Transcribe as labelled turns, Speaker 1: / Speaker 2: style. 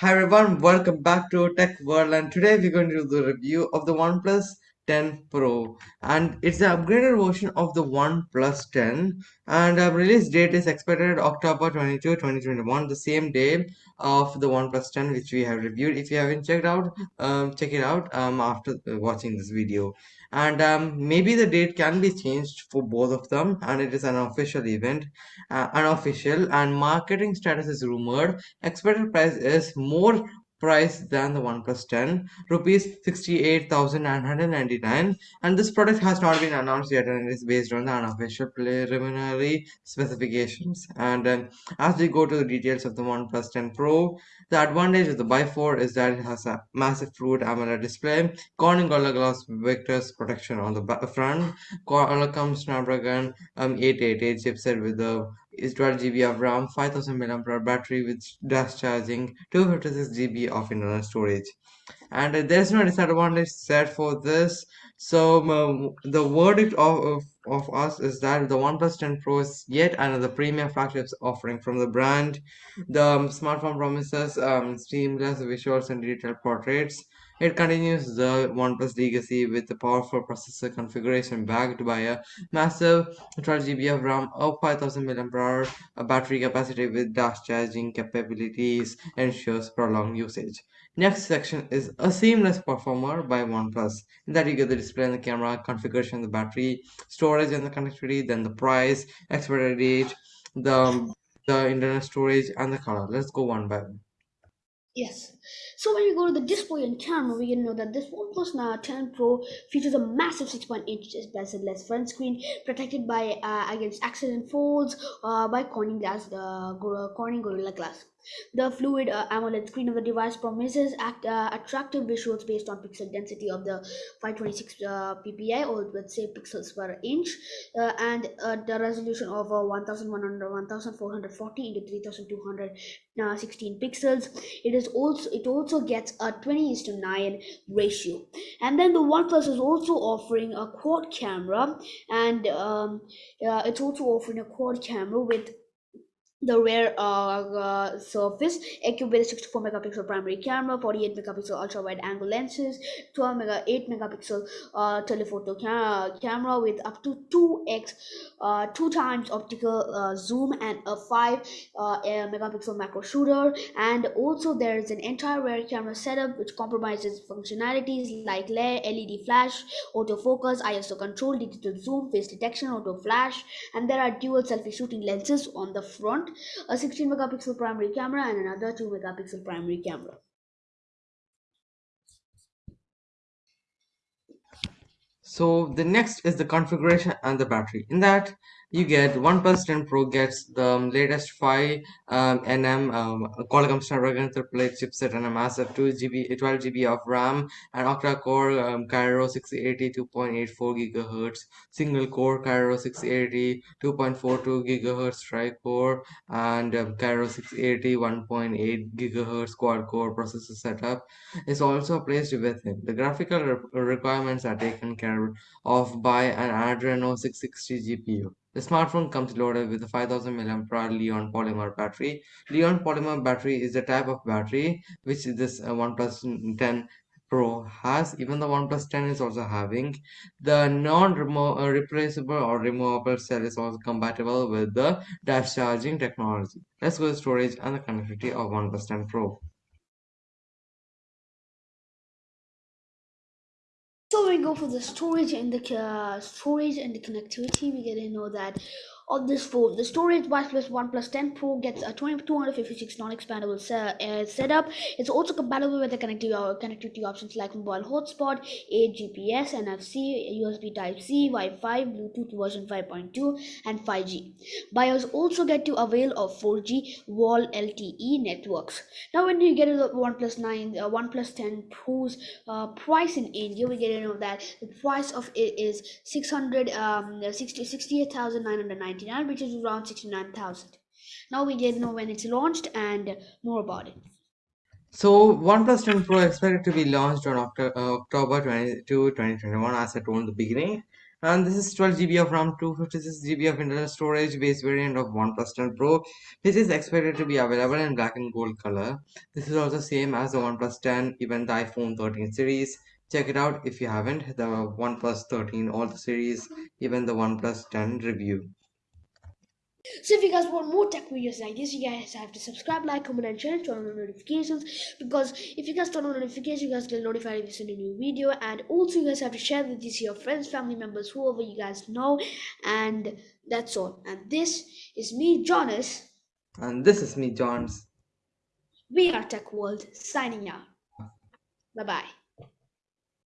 Speaker 1: Hi everyone, welcome back to Tech World and today we're going to do the review of the OnePlus 10 Pro and it's the upgraded version of the OnePlus 10 and uh, release date is expected October 22, 2021, the same day of the OnePlus 10 which we have reviewed. If you haven't checked out, um, check it out um, after uh, watching this video. And um, maybe the date can be changed for both of them and it is an official event, uh, unofficial and marketing status is rumored expected price is more price than the OnePlus 10 rupees 68,999 and this product has not been announced yet and it is based on the unofficial preliminary specifications. And um, as we go to the details of the OnePlus 10 Pro the advantage of the Buy 4 is that it has a massive fluid AMOLED display Corning Gorilla Glass Victus protection on the front Qualcomm Snapdragon um, 888 chipset with the is 12 GB of RAM, 5000 mAh battery with dash charging, 256 GB of internal storage. And uh, there's no disadvantage set for this. So um, the verdict of, of, of us is that the OnePlus 10 Pro is yet another premium flagship offering from the brand. The um, smartphone promises um, seamless visuals and detailed portraits. It continues the OnePlus legacy with a powerful processor configuration backed by a massive 12 GB of RAM, a 5000 mAh battery capacity with dash charging capabilities ensures prolonged usage. Next section is a seamless performer by OnePlus. In that you get the display and the camera, configuration, the battery, storage and the connectivity, then the price, expiry date, the the internet storage and the color. Let's go one by one.
Speaker 2: Yes. So when we go to the display and camera, we can know that this OnePlus Nine 10 Pro features a massive 6.8 inch bezel-less front screen protected by uh, against accident folds uh, by Corning Glass, uh, Corning Gorilla Glass. The fluid uh, AMOLED screen of the device promises act, uh, attractive visuals based on pixel density of the 526 uh, ppi or let's say pixels per inch uh, and uh, the resolution of uh, 1100 1440 into 3216 pixels. It is also it also gets a 20 is to 9 ratio. And then the oneplus is also offering a quad camera and um, it's also offering a quad camera with the rear uh, surface. Equipped with a 64 megapixel primary camera 48 megapixel ultra wide angle lenses 12 mega 8 megapixel uh, telephoto ca- camera with up to 2x uh, two times optical uh, zoom and a 5 uh, megapixel macro shooter. And also there is an entire rear camera setup which compromises functionalities like led flash autofocus iso control digital zoom face detection auto flash. And there are dual selfie shooting lenses on the front a 16 megapixel primary camera and another 2 megapixel primary camera.
Speaker 1: So the next is the configuration and the battery. In that you get OnePlus 10 Pro gets the latest 5 um, nm um, Qualcomm Snapdragon 888 chipset and a massive 2 GB, 12 GB of RAM and octa-core um, Kryo 680 2.84 gigahertz, single core Kryo 680 2.42 gigahertz tri-core and um, Kryo 680 1.8 gigahertz quad-core processor setup is also placed within. The graphical re requirements are taken care of by an Adreno 660 GPU. The smartphone comes loaded with a 5000 mAh Li-ion polymer battery. Li-ion polymer battery is the type of battery which this uh, OnePlus 10 Pro has. Even the OnePlus 10 is also having. The non-replaceable or removable cell is also compatible with the dash charging technology. Let's go to storage and the connectivity of OnePlus 10 Pro.
Speaker 2: So we go for the storage and the uh, storage and the connectivity. We get to know that on this phone. The storage OnePlus OnePlus 10 Pro gets a 2256 non-expandable se- uh, setup. It's also compatible with the connectivity, uh, connectivity options like mobile hotspot, A-GPS, NFC, USB Type-C, Wi-Fi, Bluetooth version 5.2, and 5G. Buyers also get to avail of 4G VoLTE networks. Now, when you get the OnePlus 9, uh, OnePlus 10 Pro's uh, price in India, we get to know that the price of it is 600 um, 60, 68,990 which is around 69,000. Now we get know when it's launched and more about it.
Speaker 1: So OnePlus 10 Pro expected to be launched on October, uh, October 22, 2021 as I told in the beginning. And this is 12 GB of RAM, 256 GB of internal storage, base variant of OnePlus 10 Pro, which is expected to be available in black and gold color. This is also same as the OnePlus 10, even the iPhone 13 series. Check it out if you haven't. The OnePlus 13, all the series, even the OnePlus 10 review.
Speaker 2: So if you guys want more tech videos like this, you guys have to subscribe, like, comment, and share, turn on notifications. Because if you guys turn on notifications, you guys get notified if you send a new video. And also, you guys have to share with this your friends, family members, whoever you guys know. And that's all. And this is me, Jonas.
Speaker 1: And this is me, Johns.
Speaker 2: We are Tech World signing out. Bye bye.